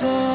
So.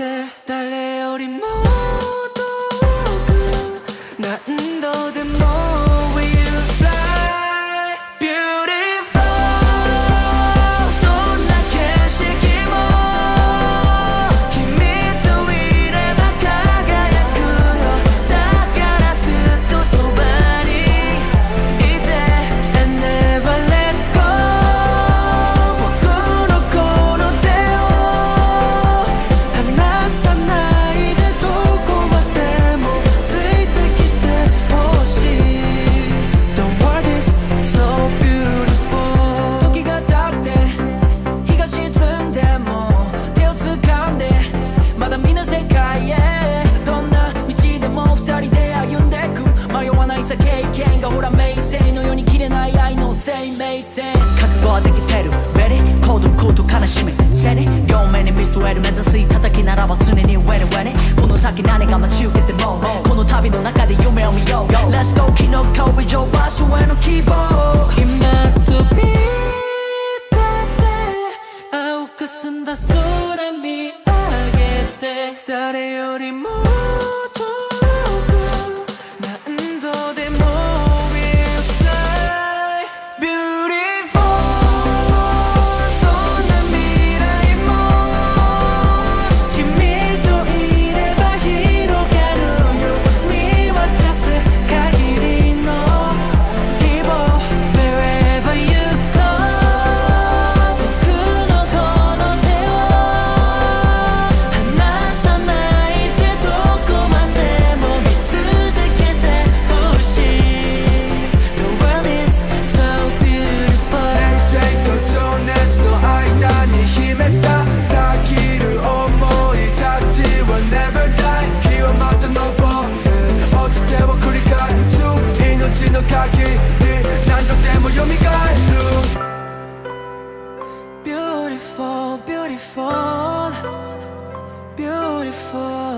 때 달래어린 몸 覚悟はできてる。Ready? 孤独と悲しみ背に両面に見据える目指す叩きならば常に Ready Ready この先何が待ち受けてもこの旅の中で夢を見よう。Let's go 昨日飛び上場所への希望。今飛び立って青く澄んだ空見上げて誰よりも Beautiful, beautiful,